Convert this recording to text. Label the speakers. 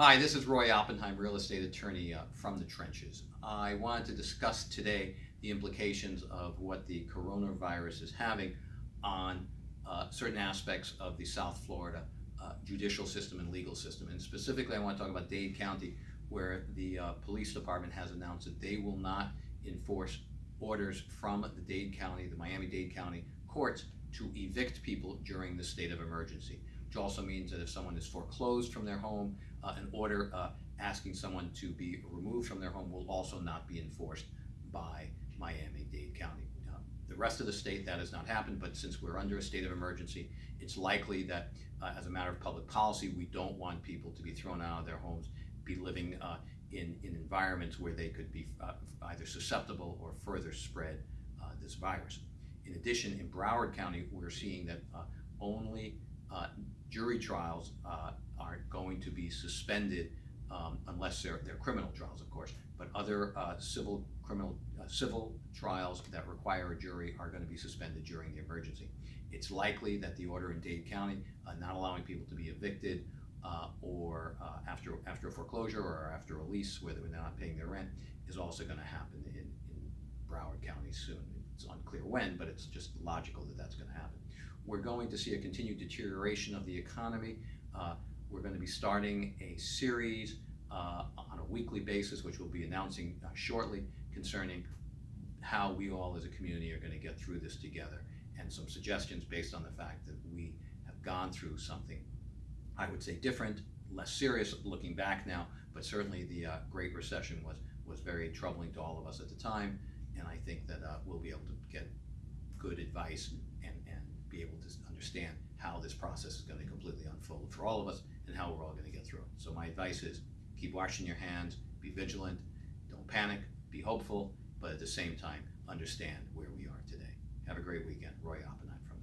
Speaker 1: Hi, this is Roy Oppenheim, real estate attorney uh, from the trenches. I wanted to discuss today the implications of what the coronavirus is having on uh, certain aspects of the South Florida uh, judicial system and legal system. And specifically, I want to talk about Dade County, where the uh, police department has announced that they will not enforce orders from the Dade County, the Miami-Dade County courts to evict people during the state of emergency, which also means that if someone is foreclosed from their home, uh, an order uh, asking someone to be removed from their home will also not be enforced by Miami-Dade County. Uh, the rest of the state, that has not happened, but since we're under a state of emergency, it's likely that uh, as a matter of public policy, we don't want people to be thrown out of their homes, be living uh, in, in environments where they could be uh, either susceptible or further spread this virus. In addition, in Broward County, we're seeing that only uh, jury trials uh, are going to be suspended um, unless they're, they're criminal trials, of course. But other uh, civil criminal uh, civil trials that require a jury are going to be suspended during the emergency. It's likely that the order in Dade County uh, not allowing people to be evicted uh, or uh, after after a foreclosure or after a lease where they're not paying their rent is also going to happen in, in Broward County soon. It's unclear when, but it's just logical that that's going to happen. We're going to see a continued deterioration of the economy. Uh, we're going to be starting a series uh, on a weekly basis, which we'll be announcing uh, shortly, concerning how we all as a community are going to get through this together, and some suggestions based on the fact that we have gone through something, I would say, different, less serious looking back now, but certainly the uh, Great Recession was was very troubling to all of us at the time, and I think that uh, we'll be able to get good advice be able to understand how this process is going to completely unfold for all of us and how we're all going to get through it. So my advice is keep washing your hands, be vigilant, don't panic, be hopeful, but at the same time, understand where we are today. Have a great weekend. Roy Oppenheim from